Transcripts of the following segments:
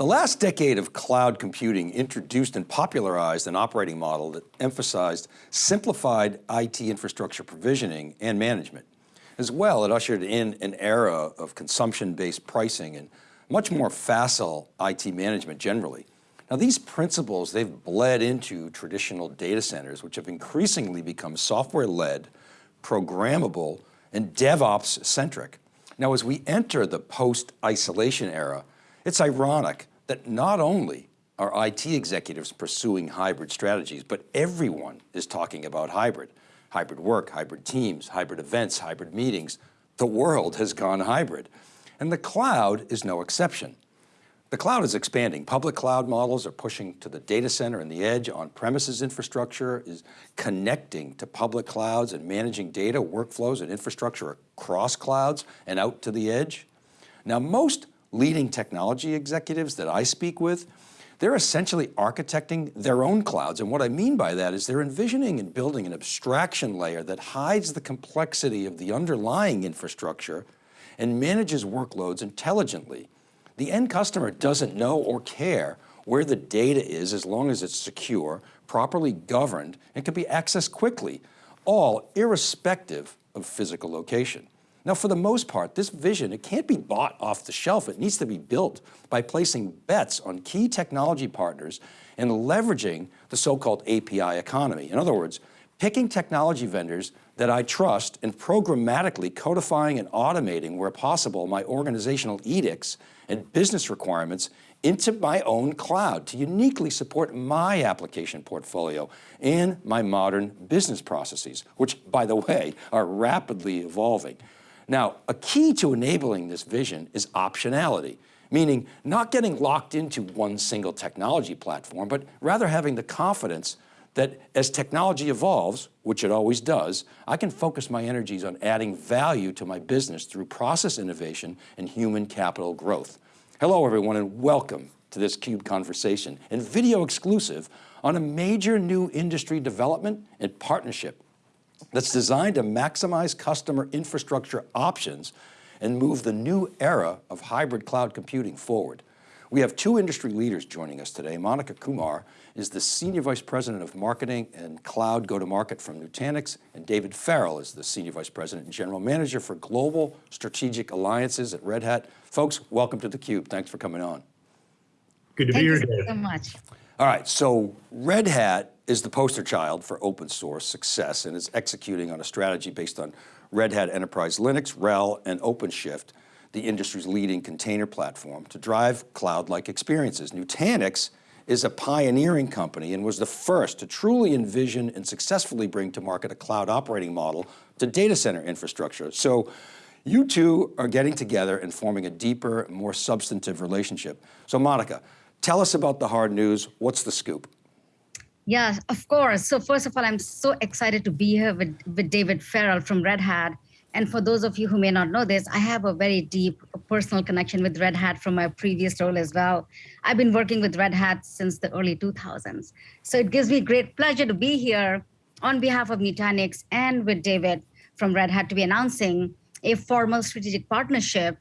The last decade of cloud computing introduced and popularized an operating model that emphasized simplified IT infrastructure provisioning and management. As well, it ushered in an era of consumption-based pricing and much more facile IT management generally. Now these principles, they've bled into traditional data centers, which have increasingly become software-led, programmable, and DevOps-centric. Now as we enter the post-isolation era, it's ironic that not only are IT executives pursuing hybrid strategies, but everyone is talking about hybrid. Hybrid work, hybrid teams, hybrid events, hybrid meetings. The world has gone hybrid. And the cloud is no exception. The cloud is expanding. Public cloud models are pushing to the data center and the edge. On-premises infrastructure is connecting to public clouds and managing data, workflows, and infrastructure across clouds and out to the edge. Now, most leading technology executives that I speak with, they're essentially architecting their own clouds. And what I mean by that is they're envisioning and building an abstraction layer that hides the complexity of the underlying infrastructure and manages workloads intelligently. The end customer doesn't know or care where the data is as long as it's secure, properly governed, and can be accessed quickly, all irrespective of physical location. Now, for the most part, this vision, it can't be bought off the shelf. It needs to be built by placing bets on key technology partners and leveraging the so-called API economy. In other words, picking technology vendors that I trust and programmatically codifying and automating where possible my organizational edicts and business requirements into my own cloud to uniquely support my application portfolio and my modern business processes, which by the way, are rapidly evolving. Now, a key to enabling this vision is optionality, meaning not getting locked into one single technology platform, but rather having the confidence that as technology evolves, which it always does, I can focus my energies on adding value to my business through process innovation and human capital growth. Hello everyone and welcome to this CUBE conversation and video exclusive on a major new industry development and partnership that's designed to maximize customer infrastructure options and move the new era of hybrid cloud computing forward. We have two industry leaders joining us today. Monica Kumar is the Senior Vice President of Marketing and Cloud Go-to-Market from Nutanix, and David Farrell is the Senior Vice President and General Manager for Global Strategic Alliances at Red Hat. Folks, welcome to theCUBE. Thanks for coming on. Good to Thank be here, Thank you so much. All right, so Red Hat is the poster child for open source success and is executing on a strategy based on Red Hat Enterprise Linux, RHEL, and OpenShift, the industry's leading container platform to drive cloud-like experiences. Nutanix is a pioneering company and was the first to truly envision and successfully bring to market a cloud operating model to data center infrastructure. So you two are getting together and forming a deeper, more substantive relationship. So Monica, Tell us about the hard news. What's the scoop? Yeah, of course. So first of all, I'm so excited to be here with, with David Farrell from Red Hat. And for those of you who may not know this, I have a very deep personal connection with Red Hat from my previous role as well. I've been working with Red Hat since the early 2000s. So it gives me great pleasure to be here on behalf of Nutanix and with David from Red Hat to be announcing a formal strategic partnership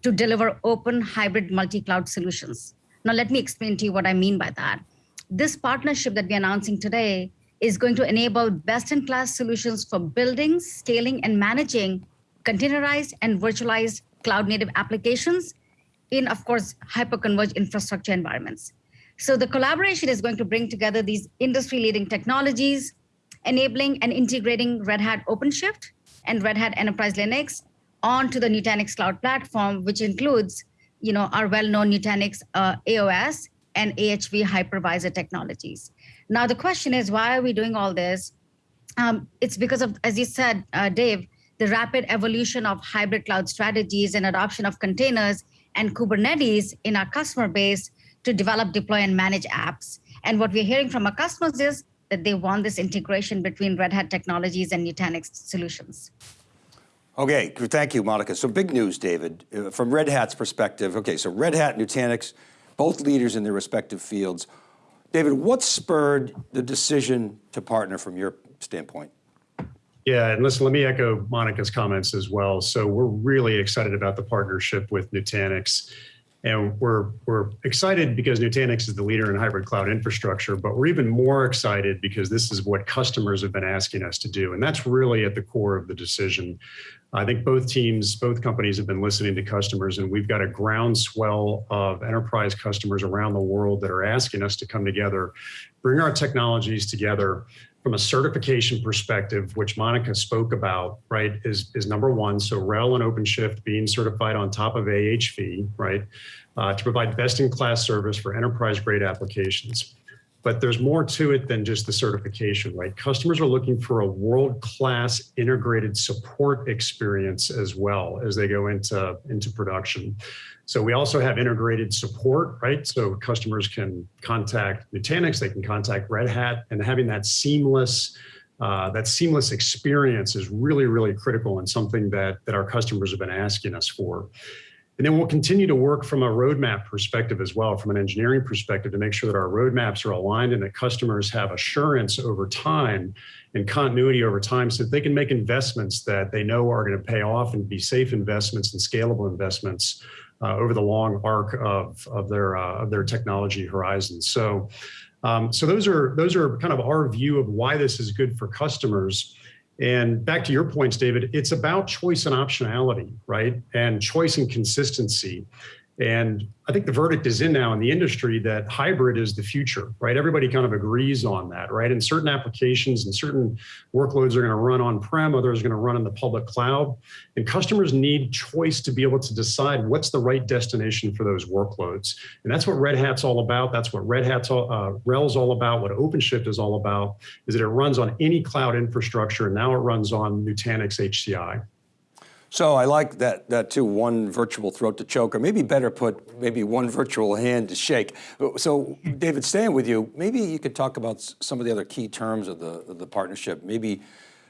to deliver open hybrid multi-cloud solutions. Now, let me explain to you what I mean by that. This partnership that we're announcing today is going to enable best-in-class solutions for building, scaling, and managing containerized and virtualized cloud-native applications in, of course, hyper-converged infrastructure environments. So the collaboration is going to bring together these industry-leading technologies, enabling and integrating Red Hat OpenShift and Red Hat Enterprise Linux onto the Nutanix Cloud Platform, which includes you know, our well-known Nutanix uh, AOS and AHV hypervisor technologies. Now the question is, why are we doing all this? Um, it's because of, as you said, uh, Dave, the rapid evolution of hybrid cloud strategies and adoption of containers and Kubernetes in our customer base to develop, deploy, and manage apps. And what we're hearing from our customers is that they want this integration between Red Hat technologies and Nutanix solutions. Okay, thank you, Monica. So big news, David. Uh, from Red Hat's perspective, okay, so Red Hat, Nutanix, both leaders in their respective fields. David, what spurred the decision to partner from your standpoint? Yeah, and listen, let me echo Monica's comments as well. So we're really excited about the partnership with Nutanix. And we're, we're excited because Nutanix is the leader in hybrid cloud infrastructure, but we're even more excited because this is what customers have been asking us to do. And that's really at the core of the decision. I think both teams, both companies have been listening to customers and we've got a groundswell of enterprise customers around the world that are asking us to come together, bring our technologies together from a certification perspective, which Monica spoke about, right, is, is number one. So RHEL and OpenShift being certified on top of AHV, right, uh, to provide best-in-class service for enterprise-grade applications. But there's more to it than just the certification, right? Customers are looking for a world-class integrated support experience as well as they go into, into production. So we also have integrated support, right? So customers can contact Nutanix, they can contact Red Hat, and having that seamless uh, that seamless experience is really, really critical and something that, that our customers have been asking us for. And then we'll continue to work from a roadmap perspective as well, from an engineering perspective to make sure that our roadmaps are aligned and that customers have assurance over time and continuity over time so that they can make investments that they know are going to pay off and be safe investments and scalable investments uh, over the long arc of, of, their, uh, of their technology horizon. So, um, so those are, those are kind of our view of why this is good for customers. And back to your points, David, it's about choice and optionality, right? And choice and consistency. And I think the verdict is in now in the industry that hybrid is the future, right? Everybody kind of agrees on that, right? And certain applications and certain workloads are going to run on-prem, others are going to run in the public cloud. And customers need choice to be able to decide what's the right destination for those workloads. And that's what Red Hat's all about. That's what Red Hat's all, uh, RHEL's all about. What OpenShift is all about is that it runs on any cloud infrastructure. And now it runs on Nutanix HCI. So I like that, that too, one virtual throat to choke, or maybe better put, maybe one virtual hand to shake. So David, staying with you, maybe you could talk about some of the other key terms of the, of the partnership, maybe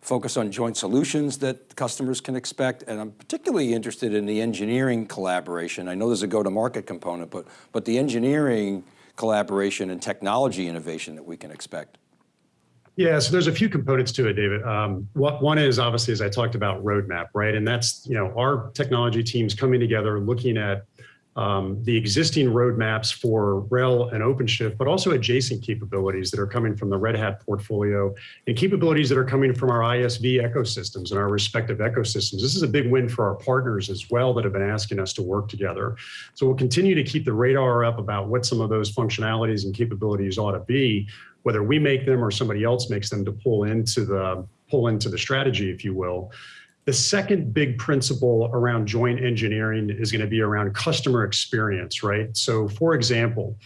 focus on joint solutions that customers can expect. And I'm particularly interested in the engineering collaboration. I know there's a go-to-market component, but, but the engineering collaboration and technology innovation that we can expect. Yeah, so there's a few components to it, David. Um, what, one is obviously, as I talked about, roadmap, right? And that's, you know, our technology teams coming together, looking at um, the existing roadmaps for RHEL and OpenShift, but also adjacent capabilities that are coming from the Red Hat portfolio and capabilities that are coming from our ISV ecosystems and our respective ecosystems. This is a big win for our partners as well that have been asking us to work together. So we'll continue to keep the radar up about what some of those functionalities and capabilities ought to be whether we make them or somebody else makes them to pull into the pull into the strategy, if you will. The second big principle around joint engineering is going to be around customer experience, right? So for example,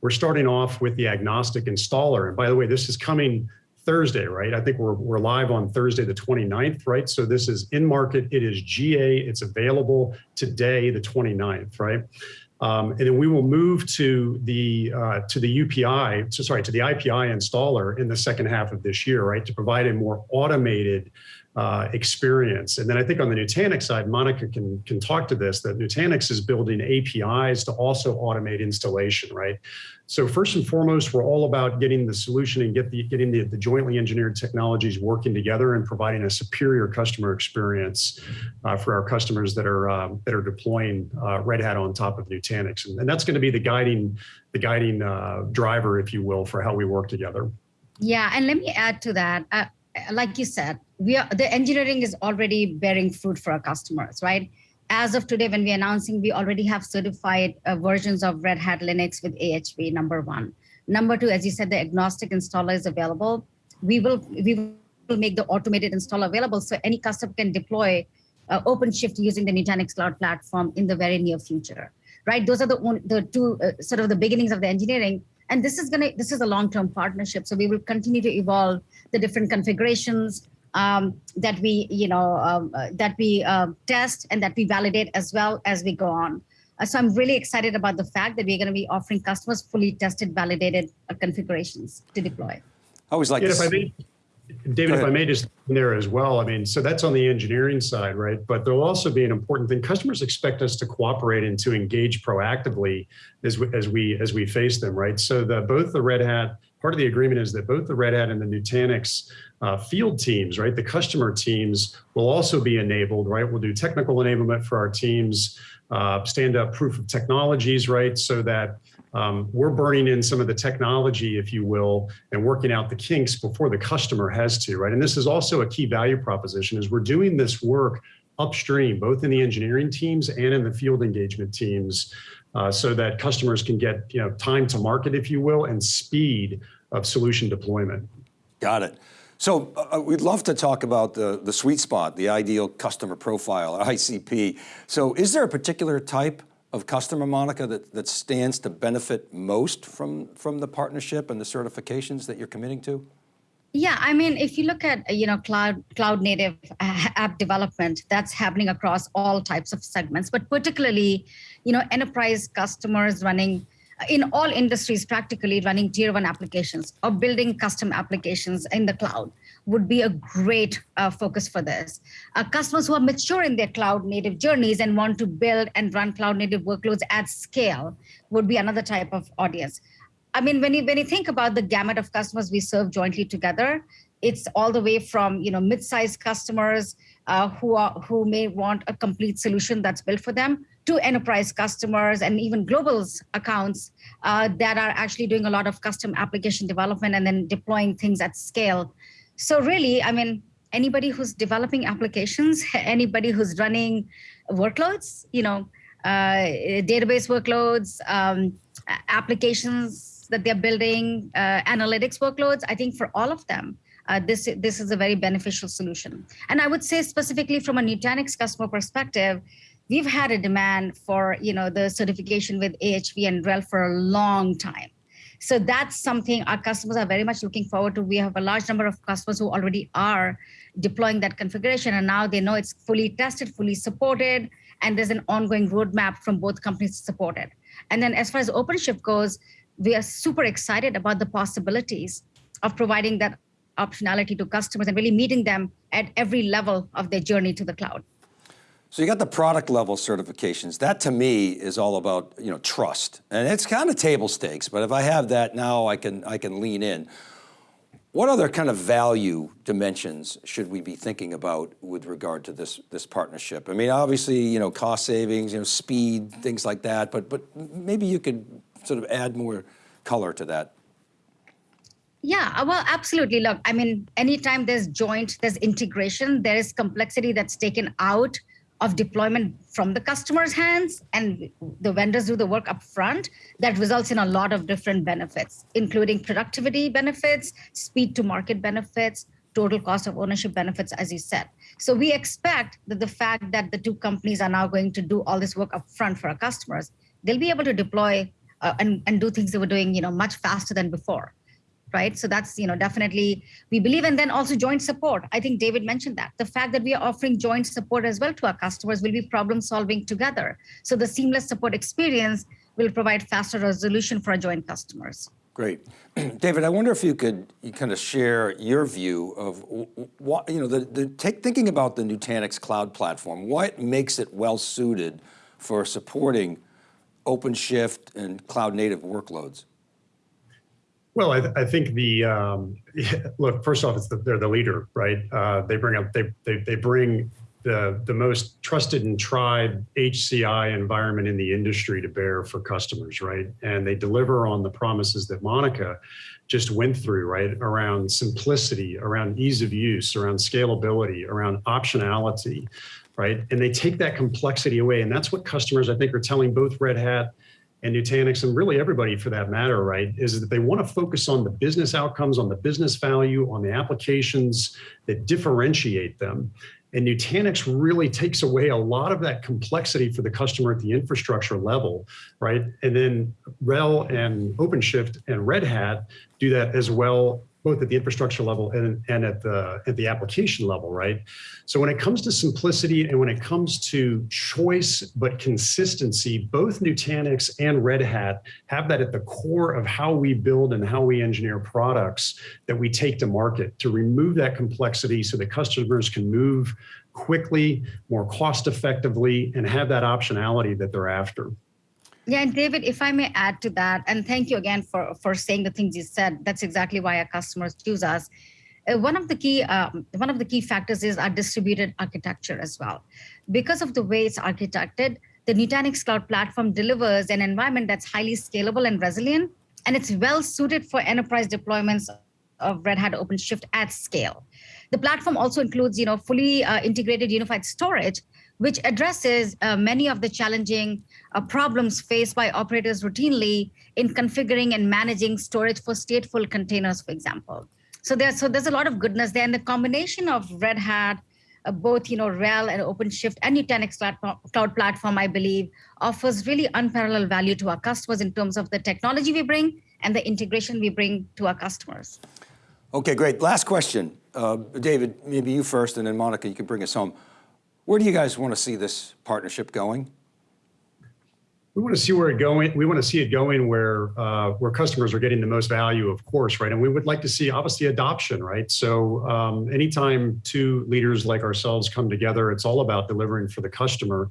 we're starting off with the agnostic installer. And by the way, this is coming Thursday, right? I think we're, we're live on Thursday, the 29th, right? So this is in market, it is GA, it's available today, the 29th, right? Um, and then we will move to the uh, to the UPI, so sorry, to the IPI installer in the second half of this year, right, to provide a more automated uh, experience. And then I think on the Nutanix side, Monica can can talk to this, that Nutanix is building APIs to also automate installation, right? So first and foremost, we're all about getting the solution and get the, getting the, the jointly engineered technologies working together and providing a superior customer experience uh, for our customers that are um, that are deploying uh, Red Hat on top of Nutanix, and, and that's going to be the guiding the guiding uh, driver, if you will, for how we work together. Yeah, and let me add to that. Like you said, we are the engineering is already bearing fruit for our customers, right? as of today, when we're announcing, we already have certified uh, versions of Red Hat Linux with AHV, number one. Number two, as you said, the agnostic installer is available. We will, we will make the automated installer available so any customer can deploy uh, OpenShift using the Nutanix Cloud Platform in the very near future, right? Those are the, the two uh, sort of the beginnings of the engineering. And this is gonna, this is a long-term partnership. So we will continue to evolve the different configurations, um, that we, you know, um, uh, that we uh, test and that we validate as well as we go on. Uh, so I'm really excited about the fact that we're going to be offering customers fully tested, validated uh, configurations to deploy. I always like yeah, if I may, David, if I may just there as well, I mean, so that's on the engineering side, right? But there'll also be an important thing. Customers expect us to cooperate and to engage proactively as we, as we as we face them, right? So the both the Red Hat part of the agreement is that both the Red Hat and the Nutanix uh, field teams, right, the customer teams will also be enabled, right? We'll do technical enablement for our teams, uh, stand up proof of technologies, right, so that um, we're burning in some of the technology, if you will, and working out the kinks before the customer has to, right? And this is also a key value proposition is we're doing this work upstream, both in the engineering teams and in the field engagement teams, uh, so that customers can get you know time to market, if you will, and speed of solution deployment. Got it. So uh, we'd love to talk about the, the sweet spot, the ideal customer profile, ICP. So is there a particular type of customer, Monica, that, that stands to benefit most from, from the partnership and the certifications that you're committing to? Yeah, I mean, if you look at you know cloud cloud native uh, app development, that's happening across all types of segments, but particularly, you know, enterprise customers running uh, in all industries practically running tier one applications or building custom applications in the cloud would be a great uh, focus for this. Uh, customers who are mature in their cloud native journeys and want to build and run cloud native workloads at scale would be another type of audience. I mean, when you when you think about the gamut of customers we serve jointly together, it's all the way from you know mid-sized customers uh, who are who may want a complete solution that's built for them to enterprise customers and even global accounts uh, that are actually doing a lot of custom application development and then deploying things at scale. So really, I mean, anybody who's developing applications, anybody who's running workloads, you know, uh, database workloads, um, applications that they're building, uh, analytics workloads, I think for all of them, uh, this, this is a very beneficial solution. And I would say specifically from a Nutanix customer perspective, we've had a demand for you know the certification with AHV and RHEL for a long time. So that's something our customers are very much looking forward to. We have a large number of customers who already are deploying that configuration and now they know it's fully tested, fully supported, and there's an ongoing roadmap from both companies to support it. And then as far as OpenShift goes, we are super excited about the possibilities of providing that optionality to customers and really meeting them at every level of their journey to the cloud. So you got the product level certifications. That to me is all about you know trust, and it's kind of table stakes. But if I have that now, I can I can lean in. What other kind of value dimensions should we be thinking about with regard to this this partnership? I mean, obviously, you know, cost savings, you know, speed, things like that. But but maybe you could sort of add more color to that? Yeah, uh, well, absolutely. Look, I mean, anytime there's joint, there's integration, there is complexity that's taken out of deployment from the customer's hands and the vendors do the work up front, that results in a lot of different benefits, including productivity benefits, speed to market benefits, total cost of ownership benefits, as you said. So we expect that the fact that the two companies are now going to do all this work up front for our customers, they'll be able to deploy uh, and, and do things they were doing, you know, much faster than before. Right. So that's, you know, definitely we believe and then also joint support. I think David mentioned that the fact that we are offering joint support as well to our customers will be problem solving together. So the seamless support experience will provide faster resolution for our joint customers. Great. David, I wonder if you could you kind of share your view of what, you know, the, the take, thinking about the Nutanix cloud platform, what makes it well suited for supporting OpenShift and cloud native workloads? Well, I, th I think the um, look. First off, it's the, they're the leader, right? Uh, they bring up they, they they bring the the most trusted and tried HCI environment in the industry to bear for customers, right? And they deliver on the promises that Monica just went through, right? Around simplicity, around ease of use, around scalability, around optionality, right? And they take that complexity away. And that's what customers, I think, are telling both Red Hat and Nutanix and really everybody for that matter, right, is that they want to focus on the business outcomes, on the business value, on the applications that differentiate them. And Nutanix really takes away a lot of that complexity for the customer at the infrastructure level, right? And then RHEL and OpenShift and Red Hat do that as well both at the infrastructure level and, and at the at the application level, right? So when it comes to simplicity and when it comes to choice but consistency, both Nutanix and Red Hat have that at the core of how we build and how we engineer products that we take to market to remove that complexity so that customers can move quickly, more cost effectively, and have that optionality that they're after. Yeah, and David, if I may add to that, and thank you again for, for saying the things you said. That's exactly why our customers choose us. Uh, one of the key um, one of the key factors is our distributed architecture as well. Because of the way it's architected, the Nutanix Cloud Platform delivers an environment that's highly scalable and resilient, and it's well suited for enterprise deployments of Red Hat OpenShift at scale. The platform also includes, you know, fully uh, integrated unified storage, which addresses uh, many of the challenging uh, problems faced by operators routinely in configuring and managing storage for stateful containers, for example. So there's so there's a lot of goodness there, and the combination of Red Hat, uh, both you know RHEL and OpenShift and Nutanix cloud platform, I believe, offers really unparalleled value to our customers in terms of the technology we bring and the integration we bring to our customers. Okay, great. Last question. Uh, David, maybe you first, and then Monica, you can bring us home. Where do you guys want to see this partnership going? We want to see where it going. We want to see it going where uh, where customers are getting the most value, of course, right? And we would like to see obviously adoption, right? So um, anytime two leaders like ourselves come together, it's all about delivering for the customer.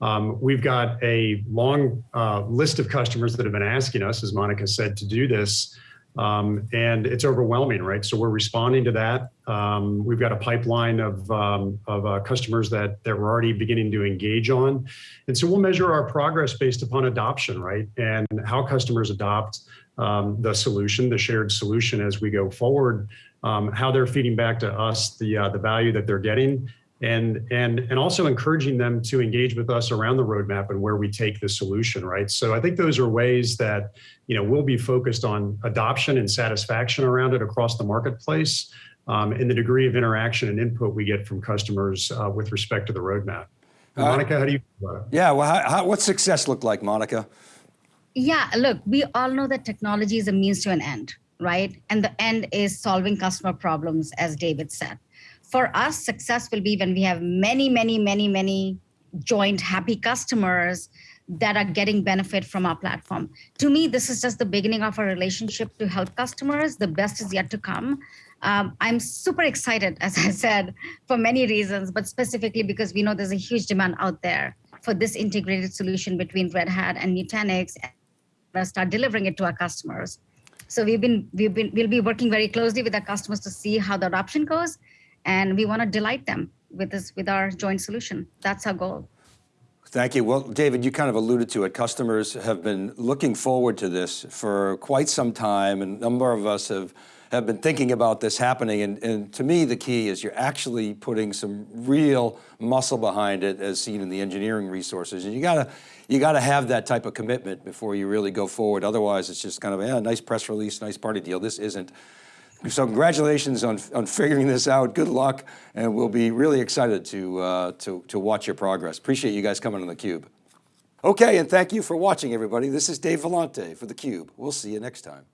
Um, we've got a long uh, list of customers that have been asking us, as Monica said, to do this. Um, and it's overwhelming, right? So we're responding to that. Um, we've got a pipeline of, um, of uh, customers that, that we're already beginning to engage on. And so we'll measure our progress based upon adoption, right? And how customers adopt um, the solution, the shared solution as we go forward, um, how they're feeding back to us the, uh, the value that they're getting, and and and also encouraging them to engage with us around the roadmap and where we take the solution right? So i think those are ways that you know we'll be focused on adoption and satisfaction around it across the marketplace um, and the degree of interaction and input we get from customers uh, with respect to the roadmap. Uh, monica how do you yeah well how, how, what's success look like monica? Yeah look we all know that technology is a means to an end right? And the end is solving customer problems as david said for us, success will be when we have many, many, many, many joint happy customers that are getting benefit from our platform. To me, this is just the beginning of our relationship to help customers. The best is yet to come. Um, I'm super excited, as I said, for many reasons, but specifically because we know there's a huge demand out there for this integrated solution between Red Hat and Nutanix and start delivering it to our customers. So we've been, we've been, we'll be working very closely with our customers to see how the adoption goes and we want to delight them with this with our joint solution. That's our goal. Thank you. Well, David, you kind of alluded to it. Customers have been looking forward to this for quite some time, and a number of us have have been thinking about this happening. And, and to me, the key is you're actually putting some real muscle behind it, as seen in the engineering resources. And you gotta you got to have that type of commitment before you really go forward. Otherwise, it's just kind of, yeah, nice press release, nice party deal. This isn't so congratulations on, on figuring this out. Good luck, and we'll be really excited to, uh, to, to watch your progress. Appreciate you guys coming on theCUBE. Okay, and thank you for watching everybody. This is Dave Vellante for theCUBE. We'll see you next time.